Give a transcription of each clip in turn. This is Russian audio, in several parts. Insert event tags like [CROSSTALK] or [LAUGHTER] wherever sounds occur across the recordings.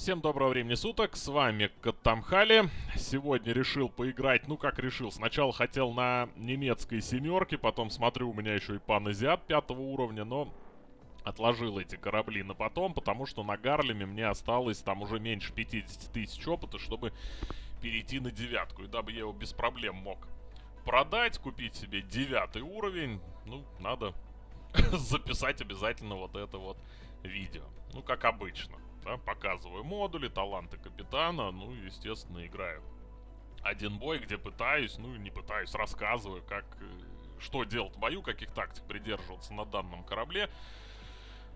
Всем доброго времени суток, с вами Каттамхали. Сегодня решил поиграть, ну как решил, сначала хотел на немецкой семерке, потом смотрю, у меня еще и пан-азиат пятого уровня, но отложил эти корабли на потом, потому что на Гарлеме мне осталось там уже меньше 50 тысяч опыта, чтобы перейти на девятку. И дабы я его без проблем мог продать, купить себе девятый уровень, ну, надо [LAUGHS] записать обязательно вот это вот видео. Ну, как обычно. Да, показываю модули, таланты капитана, ну естественно, играю один бой, где пытаюсь, ну не пытаюсь, рассказываю, как, э, что делать в бою, каких тактик придерживаться на данном корабле,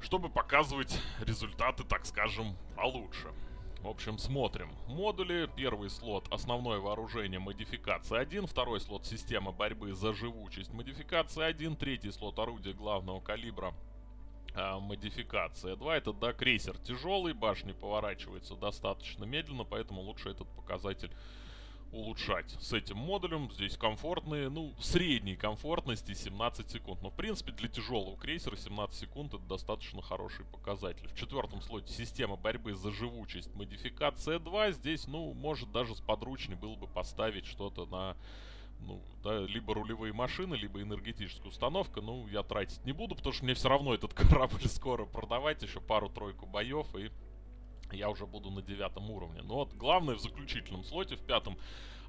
чтобы показывать результаты, так скажем, получше. В общем, смотрим. Модули. Первый слот основное вооружение модификация 1. Второй слот система борьбы за живучесть модификация 1. Третий слот орудия главного калибра а, модификация 2. Это, да, крейсер тяжелый, башни поворачивается достаточно медленно, поэтому лучше этот показатель улучшать. С этим модулем здесь комфортные, ну, средней комфортности 17 секунд. Но, в принципе, для тяжелого крейсера 17 секунд это достаточно хороший показатель. В четвертом слоте система борьбы за живучесть модификация 2. Здесь, ну, может даже с подручней было бы поставить что-то на ну, да, либо рулевые машины, либо энергетическая установка. Ну, я тратить не буду, потому что мне все равно этот [LAUGHS] корабль скоро продавать. Еще пару-тройку боев, и я уже буду на девятом уровне. Но вот главное в заключительном слоте, в пятом,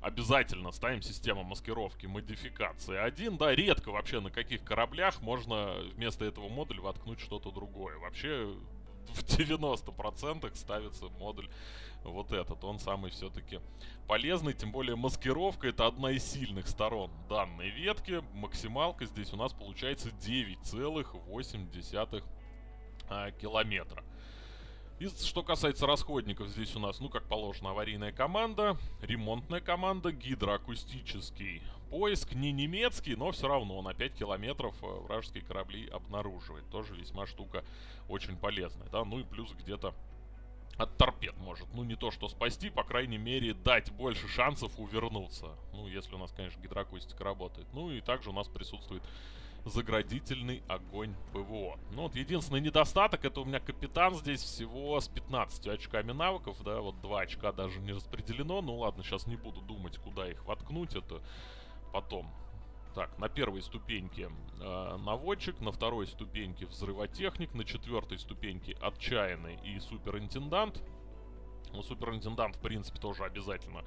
обязательно ставим систему маскировки модификации 1. Да, редко вообще на каких кораблях можно вместо этого модуля воткнуть что-то другое. Вообще в 90% ставится модуль вот этот. Он самый все-таки полезный, тем более маскировка это одна из сильных сторон данной ветки. Максималка здесь у нас получается 9,8 а, километра. И что касается расходников, здесь у нас, ну, как положено, аварийная команда, ремонтная команда, гидроакустический поиск, не немецкий, но все равно на 5 километров э, вражеские корабли обнаруживает. Тоже весьма штука очень полезная, да, ну и плюс где-то от торпед может. Ну, не то что спасти, по крайней мере, дать больше шансов увернуться. Ну, если у нас, конечно, гидроакустика работает. Ну, и также у нас присутствует заградительный огонь ПВО. Ну вот единственный недостаток, это у меня капитан здесь всего с 15 очками навыков, да, вот 2 очка даже не распределено. Ну ладно, сейчас не буду думать, куда их воткнуть, это потом. Так, на первой ступеньке э, наводчик, на второй ступеньке взрывотехник, на четвертой ступеньке отчаянный и суперинтендант. Ну, суперинтендант, в принципе, тоже обязательно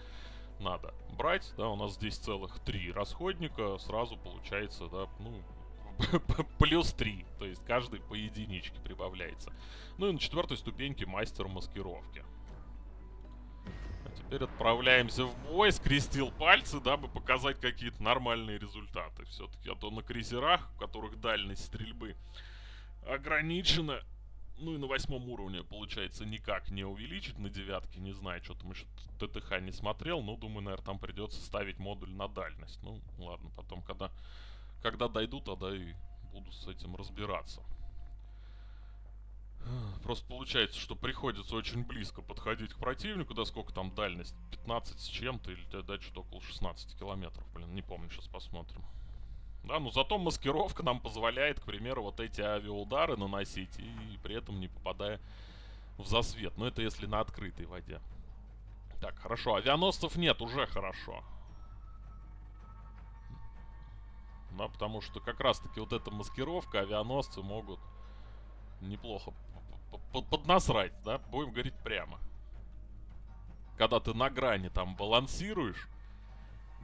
надо брать, да, у нас здесь целых три расходника, сразу получается, да, ну, [LAUGHS] плюс 3. То есть каждый по единичке прибавляется. Ну и на четвертой ступеньке мастер маскировки. А теперь отправляемся в бой. Скрестил пальцы, дабы показать какие-то нормальные результаты. Все-таки, а то на крейсерах, у которых дальность стрельбы ограничена, ну и на восьмом уровне, получается, никак не увеличить на девятке. Не знаю, что там еще ТТХ не смотрел. Но, думаю, наверное, там придется ставить модуль на дальность. Ну, ладно, потом, когда когда дойду, тогда и буду с этим разбираться. Просто получается, что приходится очень близко подходить к противнику. Да сколько там дальность? 15 с чем-то или да, что-то около 16 километров. Блин, не помню, сейчас посмотрим. Да, но зато маскировка нам позволяет, к примеру, вот эти авиаудары наносить и при этом не попадая в засвет. Но это если на открытой воде. Так, хорошо. Авианосцев нет, уже хорошо. да, потому что как раз-таки вот эта маскировка авианосцы могут неплохо поднасрать, да, будем говорить прямо. Когда ты на грани там балансируешь,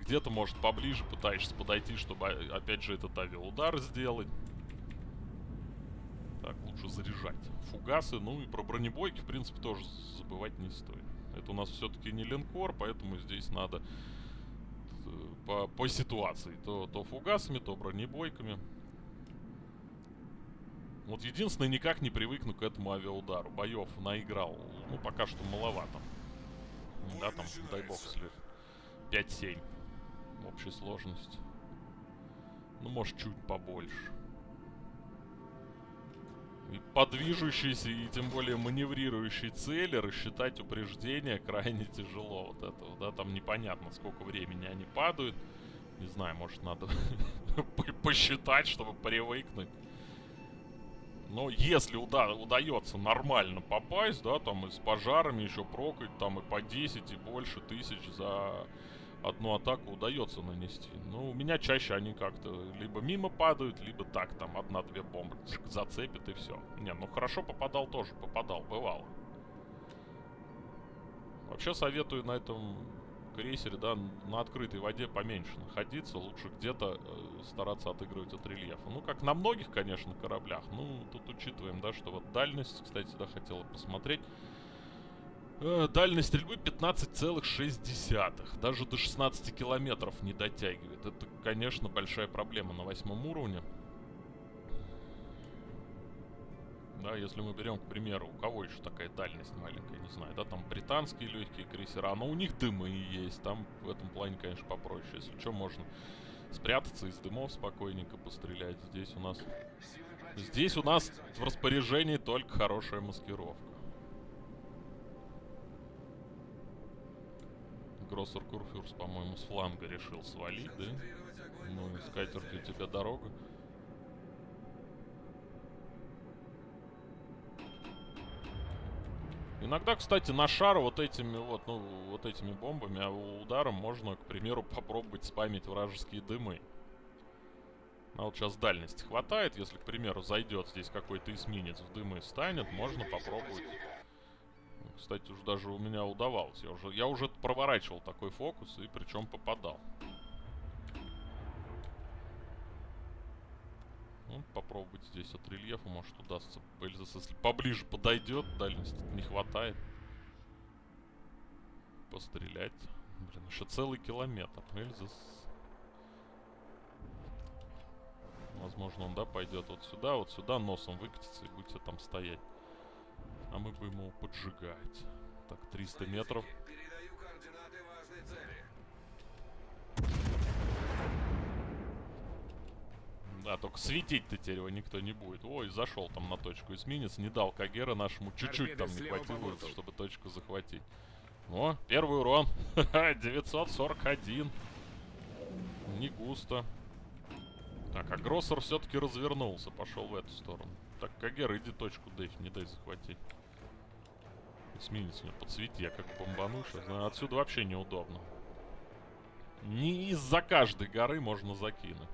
где-то, может, поближе пытаешься подойти, чтобы, опять же, этот авиаудар сделать. Так, лучше заряжать. Фугасы, ну и про бронебойки, в принципе, тоже забывать не стоит. Это у нас все-таки не линкор, поэтому здесь надо по, по ситуации. То, то фугасами, то бронебойками. Вот единственное, никак не привыкну к этому авиаудару. Боев наиграл. Ну, пока что маловато. Да, там, дай бог, если 5-7 в общей сложности. Ну, может, чуть побольше и подвижущиеся и тем более маневрирующие цели рассчитать упреждение крайне тяжело вот этого, да, там непонятно сколько времени они падают. Не знаю, может надо [LAUGHS] посчитать, чтобы привыкнуть. Но если уда удается нормально попасть, да, там и с пожарами еще прокать, там и по 10 и больше тысяч за одну атаку удается нанести. Ну, у меня чаще они как-то либо мимо падают, либо так, там, одна-две бомбы зацепит и все. Не, ну хорошо попадал тоже, попадал, бывало. Вообще советую на этом крейсере, да, на открытой воде поменьше находиться. Лучше где-то э, стараться отыгрывать от рельефа. Ну, как на многих, конечно, кораблях. Ну, тут учитываем, да, что вот дальность, кстати, да, хотела посмотреть. Э, дальность стрельбы 15,6. Даже до 16 километров не дотягивает. Это, конечно, большая проблема на восьмом уровне. Да, если мы берем, к примеру, у кого еще такая дальность маленькая, не знаю, да, там британские легкие крейсера, но у них дымы есть, там в этом плане, конечно, попроще. Если что, можно спрятаться из дымов спокойненько пострелять. Здесь у нас... Здесь у нас в распоряжении только хорошая маскировка. Гроссер Курфюрс, по-моему, с фланга решил свалить, да? Ну, и скатерть для тебя дорога. Иногда, кстати, на шар вот этими вот, ну, вот этими бомбами, а ударом можно, к примеру, попробовать спамить вражеские дымы. А вот сейчас дальности хватает, если, к примеру, зайдет здесь какой-то эсминец в дымы станет, можно попробовать кстати, уже даже у меня удавалось. Я уже, я уже проворачивал такой фокус и причем попадал. Ну, попробовать здесь от рельефа, может удастся. Эльзас, если поближе подойдет, дальности не хватает. Пострелять. Блин, еще целый километр. Эльзас. Возможно, он, да, пойдет вот сюда, вот сюда, носом выкатится и будете там стоять. А мы будем его поджигать. Так, 300 метров. Да, только светить-то теперь его никто не будет. Ой, зашел там на точку эсминец, не дал Кагера нашему. Чуть-чуть там не хватило, чтобы точку захватить. О, первый урон. [LAUGHS] 941. Не густо. Так, а Гроссер все-таки развернулся, пошел в эту сторону. Так, Кагер, иди точку дэйв, не дай захватить. Эсминец меня подсвети, я как бомбану сейчас. Отсюда вообще неудобно. Не из-за каждой горы можно закинуть.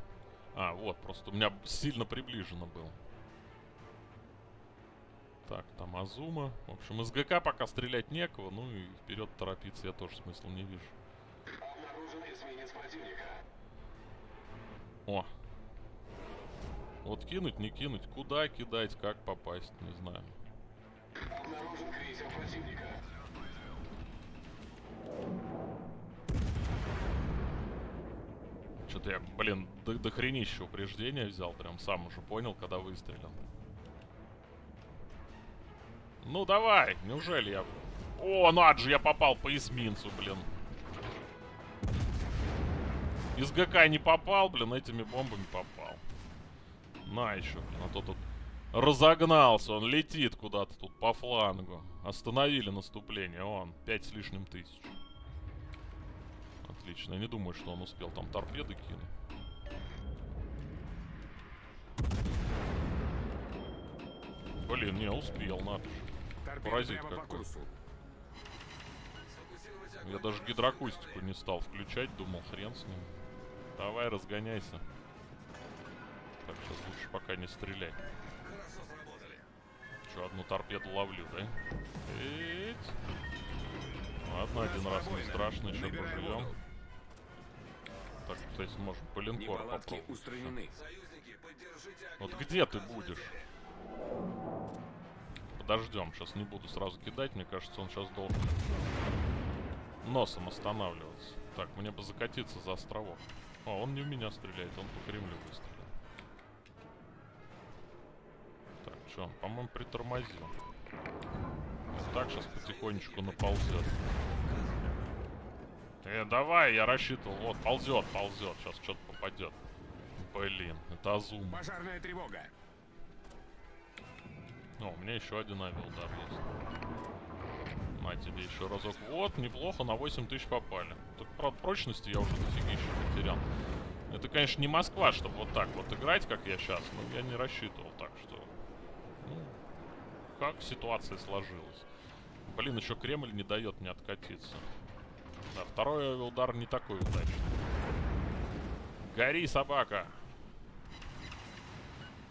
А, вот, просто у меня сильно приближено был. Так, там Азума. В общем, из ГК пока стрелять некого, ну и вперед торопиться я тоже смысла не вижу. О! Вот кинуть, не кинуть, куда кидать, как попасть, не знаю. Обнаружен крейсер противника. Что-то я, блин, до, до хренища упреждения взял. Прям сам уже понял, когда выстрелил. Ну давай, неужели я... О, над же я попал по эсминцу, блин. Из ГК не попал, блин, этими бомбами попал. На еще, блин, а то тут разогнался. Он летит куда-то тут по флангу. Остановили наступление. Он, пять с лишним тысяч. Отлично. Я не думаю, что он успел там торпеды кинуть. Блин, не, успел, надо же. Паразит какой. Я даже гидроакустику не стал включать, думал, хрен с ним. Давай, разгоняйся. Так, сейчас лучше пока не стрелять. Что, одну торпеду ловлю, да? Эть. Ладно, один раз не страшно, еще поживем. Так, кстати, можем по линкору попробовать. Вот где ты будешь? Подождем, сейчас не буду сразу кидать, мне кажется, он сейчас должен носом останавливаться. Так, мне бы закатиться за островок. О, он не в меня стреляет, он по Кремлю выстрелил. Что, он, по-моему, притормозил. Вот так сейчас потихонечку наползет. Э, давай, я рассчитывал. Вот, ползет, ползет. Сейчас что-то попадет. Блин, это Азум. Пожарная тревога. О, у меня еще один авиаудар есть. На тебе еще разок. Вот, неплохо, на 8 тысяч попали. Тут, правда, прочности я уже дофига еще потерял. Это, конечно, не Москва, чтобы вот так вот играть, как я сейчас, но я не рассчитывал так, что как ситуация сложилась. Блин, еще Кремль не дает мне откатиться. Да, второй удар не такой удачный. Гори, собака!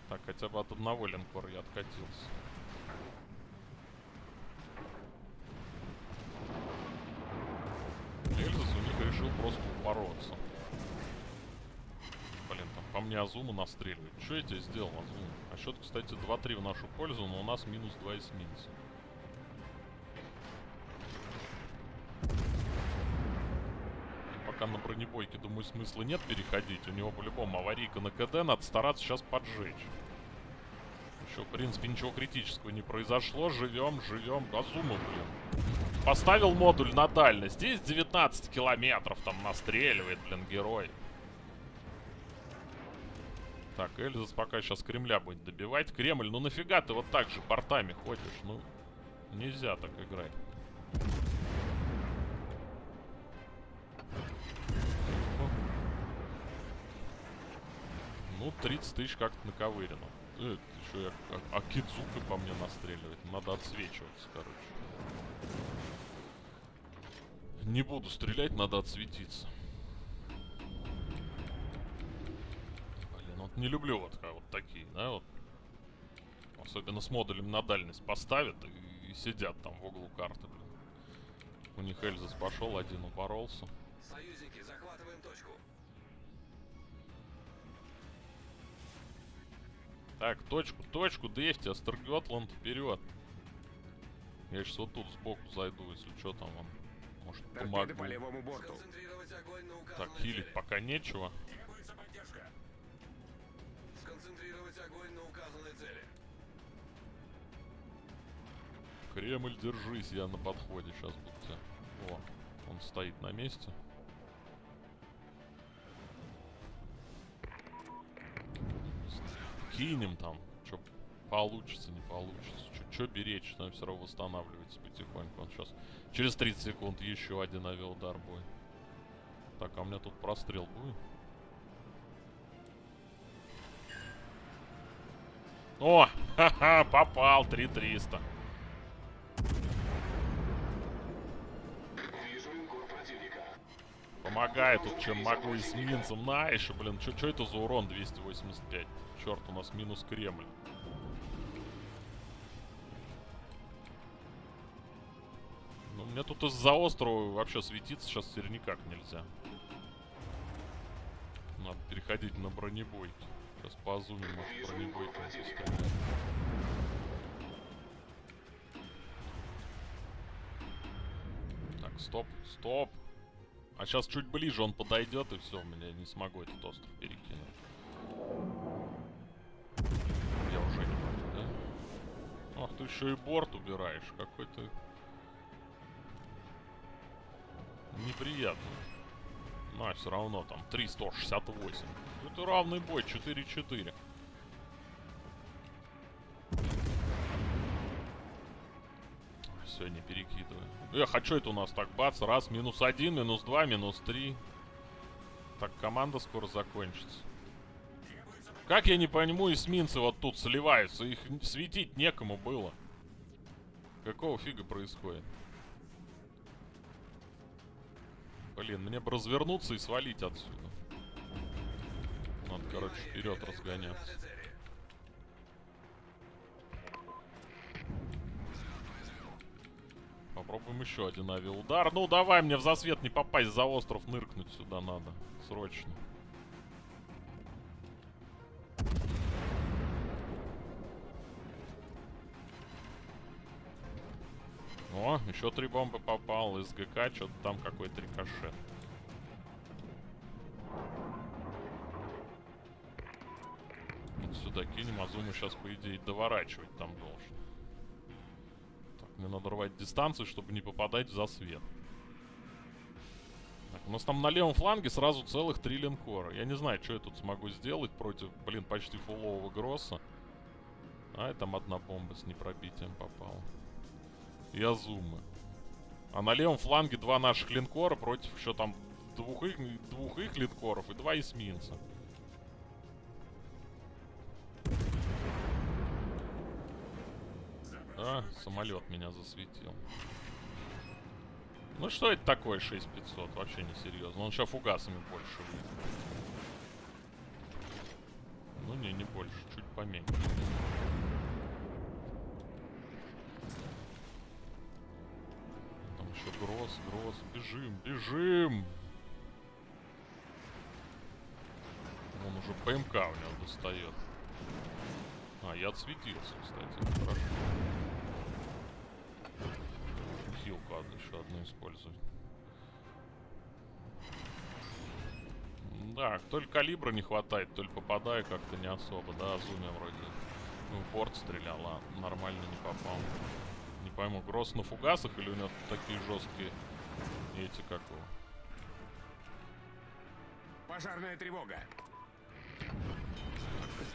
Так, хотя бы от одного линкора я откатился. Эльзас у них решил просто упороться. Блин, там по мне Азума настреливает. Что я тебе сделал, Азума? А счет, кстати, 2-3 в нашу пользу, но у нас минус 2 эсминца. Пока на бронебойке, думаю, смысла нет переходить. У него по-любому аварийка на КД, надо стараться сейчас поджечь. Еще, в принципе, ничего критического не произошло. Живем, живем. Азума, блин. Поставил модуль на дальность. Здесь 19 километров там настреливает, блин, герой. Так, Эльзас пока сейчас Кремля будет добивать. Кремль, ну нафига ты вот так же портами ходишь? Ну, нельзя так играть. 30 тысяч как-то наковырено. Э, еще я, а, а Кидзука по мне настреливает. Надо отсвечиваться, короче. Не буду стрелять, надо отсветиться. Блин, вот не люблю вот, вот такие, да, вот. Особенно с модулем на дальность поставят и, и сидят там в углу карты, блин. У них Эльзас пошел, один упоролся. Союзники, Так, точку, точку, дефьте, Астерготланд, вперед. Я сейчас вот тут сбоку зайду, если что там он. Может, помогу. по левому борту. Сконцентрировать огонь на Так, хилить цели. пока нечего. Требуется поддержка. Сконцентрировать огонь на указанной цели. Кремль, держись, я на подходе. Сейчас будьте. О, он стоит на месте. Кинем там. Что получится, не получится. Что беречь, там все равно восстанавливается потихоньку. Он сейчас через 30 секунд еще один авиаудар будет. Так, а у меня тут прострел будет? О, [LAUGHS] ха-ха, попал, 3300. Помогаю тут, чем могу эсминцам. На, еще, блин, что это за урон 285? Черт, у нас минус Кремль. Ну, мне тут из-за острова вообще светиться сейчас теперь никак нельзя. Надо переходить на бронебойки. Сейчас по зуме, может, застрелять. Так, стоп, стоп. А сейчас чуть ближе он подойдет, и все, меня не смогу этот остров перекинуть. Я уже не могу, да? Ах, ты еще и борт убираешь. Какой то Неприятно. На, все равно там 368. Это равный бой, 4-4. Все, не перекидывай. Эх, а что это у нас так? Бац, раз, минус один, минус два, минус три. Так, команда скоро закончится. Как я не пойму, эсминцы вот тут сливаются. Их светить некому было. Какого фига происходит? Блин, мне бы развернуться и свалить отсюда. Надо, короче, вперед разгоняться. Попробуем еще один авиаудар. Ну, давай мне в засвет не попасть, за остров ныркнуть сюда надо. Срочно. О, еще три бомбы попал. СГК, что-то там какой-то рикошет. Вот сюда кинем, Азуму сейчас, по идее, доворачивать там должен. Мне надо рвать дистанцию, чтобы не попадать в засвет. Так, у нас там на левом фланге сразу целых три линкора. Я не знаю, что я тут смогу сделать против, блин, почти фулового Гросса. А, и там одна бомба с непробитием попала. И Азумы. А на левом фланге два наших линкора против еще там двух их, двух их линкоров и два эсминца. А, самолет меня засветил. Ну что это такое 6500? Вообще не серьезно. Он сейчас фугасами больше выйдет. Ну не, не больше, чуть поменьше. Там еще гроз, гроз. Бежим, бежим! Он уже ПМК у него достает. А, я отсветился, кстати. Хорошо. Одну, еще одну использовать. Да, то ли калибра не хватает, то ли попадаю как-то не особо, да, Зумя вроде. Ну, в борт стрелял, а нормально не попал. Не пойму, Гросс на фугасах или у него такие жесткие эти, как его? Пожарная тревога.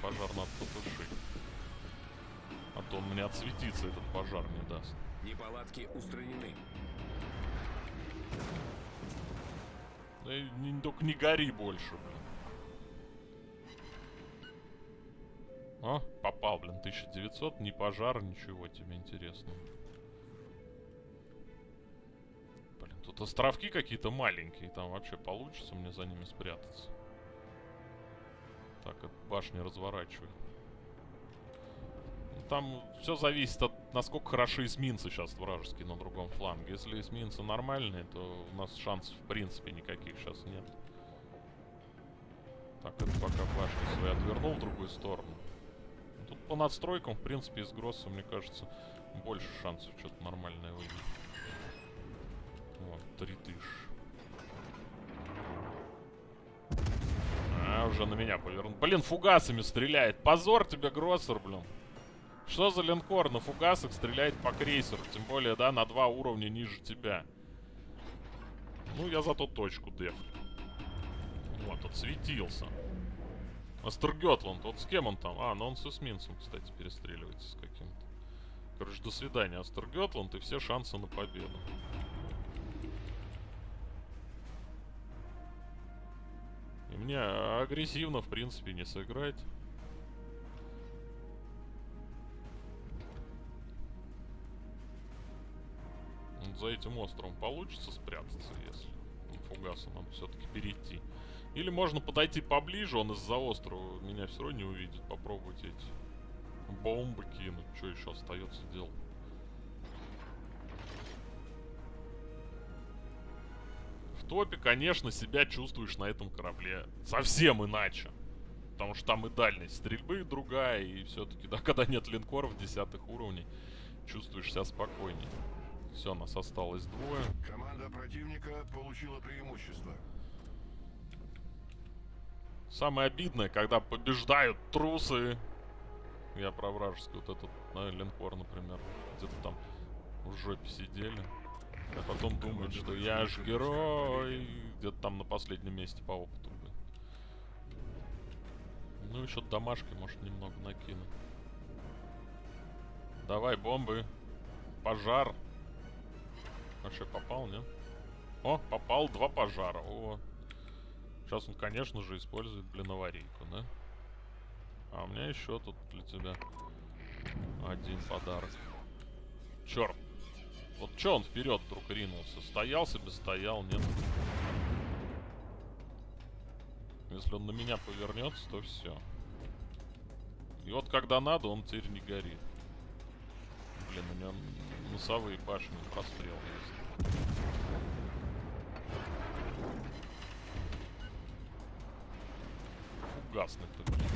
Пожар надо потушить. А то он мне отсветиться этот пожар не даст. Неполадки устранены. Да и не, только не гори больше, блин. О, попал, блин, 1900, ни пожар, ничего тебе интересного. Блин, тут островки какие-то маленькие, там вообще получится мне за ними спрятаться. Так, башни разворачивай. Там все зависит от насколько хороши эсминцы сейчас вражеские на другом фланге. Если эсминцы нормальные, то у нас шансов в принципе никаких сейчас нет. Так, это пока башни свои отвернул в другую сторону. Тут по надстройкам, в принципе, из Гросса, мне кажется, больше шансов что-то нормальное выйдет. Вот, три тысячи. А, уже на меня повернул. Блин, фугасами стреляет. Позор тебе, Гроссер, блин. Что за линкор на фугасах стреляет по крейсеру? Тем более, да, на два уровня ниже тебя. Ну, я зато точку деф. Вот, тут светился. Астергетланд, вот с кем он там? А, ну он с эсминцем, кстати, перестреливается с каким-то. Короче, до свидания, Астергетланд, и все шансы на победу. И мне агрессивно, в принципе, не сыграть. За этим островом получится спрятаться, если ну, фугасу нам все-таки перейти. Или можно подойти поближе, он из-за острова меня все равно не увидит. Попробовать эти бомбы кинуть. Что еще остается делать? В топе, конечно, себя чувствуешь на этом корабле совсем иначе. Потому что там и дальность стрельбы другая, и все-таки, да, [LAUGHS] когда нет линкоров десятых уровней, чувствуешь себя спокойнее. Все, нас осталось двое. Команда противника получила преимущество. Самое обидное, когда побеждают трусы. Я про вражеский вот этот на линкор, например. Где-то там в жопе сидели. А потом думают, что я ж герой. Где-то там на последнем месте по опыту. Ну, еще домашки, может, немного накину. Давай, бомбы. Пожар. Вообще попал, нет? О, попал два пожара. О. Сейчас он, конечно же, использует, блин, аварийку, да? А у меня еще тут для тебя один подарок. Черт. Вот что он вперед вдруг ринулся? Стоял себе, стоял, нет? Если он на меня повернется, то все. И вот когда надо, он теперь не горит. Блин, у него носовые башни прострел есть. Фугасных-то, блин.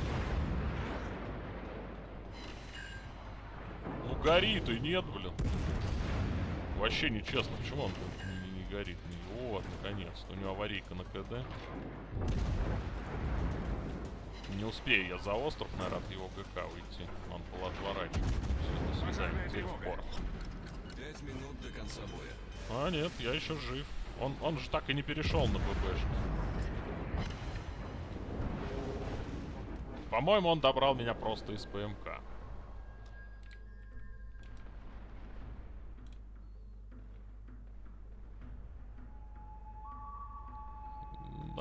Ну горит и нет, блин. Вообще нечестно, почему он не, не- горит? Не- Вот, наконец-то. У него аварийка на КД. Не успею я за остров, наверное, от его ГК уйти. Он был отворачивать. Все, до свидания. Теперь в порт. Пять минут до конца боя. А, нет, я еще жив. Он, он же так и не перешел на ББшку. По-моему, он добрал меня просто из ПМК.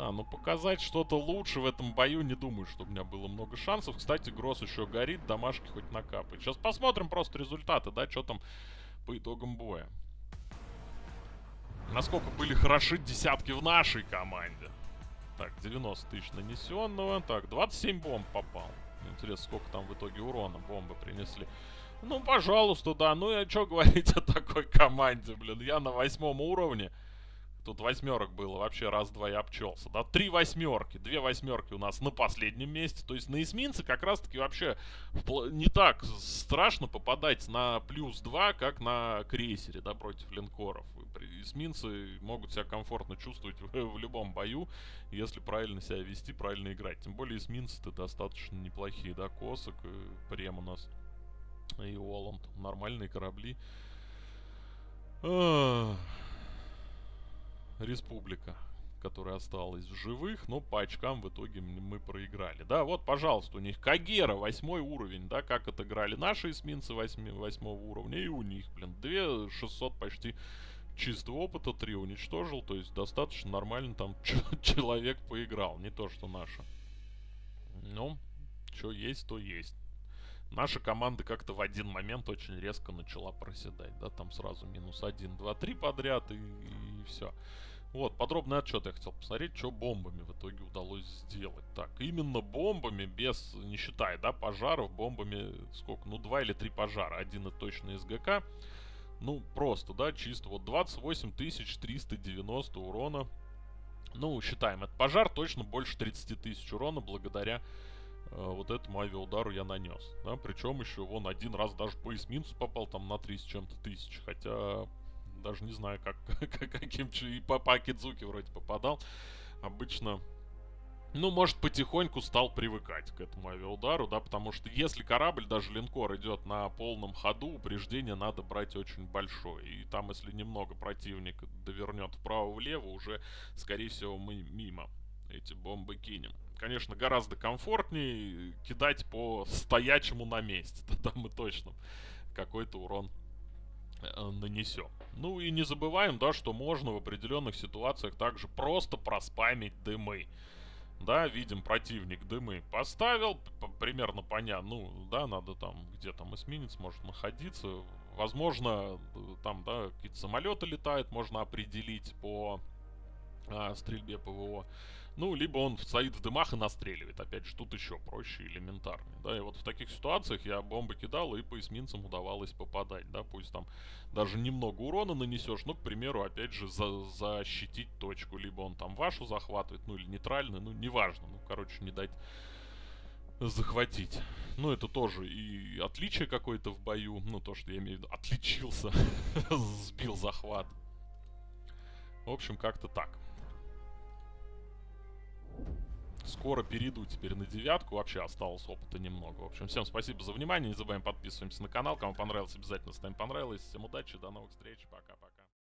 Да, но показать что-то лучше в этом бою не думаю, что у меня было много шансов. Кстати, Гросс еще горит, домашки хоть накапает. Сейчас посмотрим просто результаты, да, что там по итогам боя. Насколько были хороши десятки в нашей команде. Так, 90 тысяч нанесенного. Так, 27 бомб попал. Интересно, сколько там в итоге урона бомбы принесли. Ну, пожалуйста, да. Ну, я что говорить о такой команде, блин. Я на восьмом уровне. Тут восьмерок было, вообще раз-два я обчелся. Да, три восьмерки, две восьмерки у нас на последнем месте. То есть на эсминце как раз-таки вообще не так страшно попадать на плюс два, как на крейсере, да, против линкоров. Эсминцы могут себя комфортно чувствовать [LAUGHS] в, в любом бою, если правильно себя вести, правильно играть. Тем более эсминцы-то достаточно неплохие, да, Косок, и Прем у нас и Оланд. Нормальные корабли. Ах республика, которая осталась в живых, но по очкам в итоге мы проиграли. Да, вот, пожалуйста, у них Кагера, восьмой уровень, да, как отыграли наши эсминцы восьмого уровня, и у них, блин, 2600 почти чистого опыта, 3 уничтожил, то есть достаточно нормально там [LAUGHS] человек поиграл, не то что наша. Ну, что есть, то есть. Наша команда как-то в один момент очень резко начала проседать, да, там сразу минус 1, 2, 3 подряд и, и все. Вот, подробный отчет я хотел посмотреть, что бомбами в итоге удалось сделать. Так, именно бомбами, без, не считая, да, пожаров, бомбами, сколько, ну, два или три пожара. Один и точно из ГК. Ну, просто, да, чисто. Вот 28 390 урона. Ну, считаем, это пожар точно больше 30 тысяч урона благодаря вот этому авиаудару я нанес. Да, причем еще вон один раз даже по эсминцу попал там на 3 с чем-то тысяч. Хотя даже не знаю, как, [LAUGHS] каким... И по, по Акидзуке вроде попадал. Обычно... Ну, может, потихоньку стал привыкать к этому авиаудару, да, потому что если корабль, даже линкор, идет на полном ходу, упреждение надо брать очень большое. И там, если немного противник довернет вправо-влево, уже, скорее всего, мы мимо эти бомбы кинем. Конечно, гораздо комфортнее кидать по стоячему на месте. [LAUGHS] Тогда мы точно какой-то урон Э, нанесем. Ну и не забываем, да, что можно в определенных ситуациях также просто проспамить дымы. Да, видим противник дымы поставил, примерно понятно, ну, да, надо там, где там эсминец может находиться. Возможно, там, да, какие-то самолеты летают, можно определить по а, стрельбе ПВО. Ну, либо он стоит в дымах и настреливает. Опять же, тут еще проще, элементарнее. Да, и вот в таких ситуациях я бомбы кидал, и по эсминцам удавалось попадать. Да, пусть там даже немного урона нанесешь, но, к примеру, опять же, за защитить точку. Либо он там вашу захватывает, ну, или нейтральную, ну, неважно. Ну, короче, не дать захватить. Ну, это тоже и отличие какое-то в бою. Ну, то, что я имею в виду, отличился, [LAUGHS] сбил захват. В общем, как-то так. Скоро перейду теперь на девятку. Вообще осталось опыта немного. В общем, всем спасибо за внимание. Не забываем подписываемся на канал. Кому понравилось, обязательно ставим понравилось. Всем удачи, до новых встреч. Пока-пока.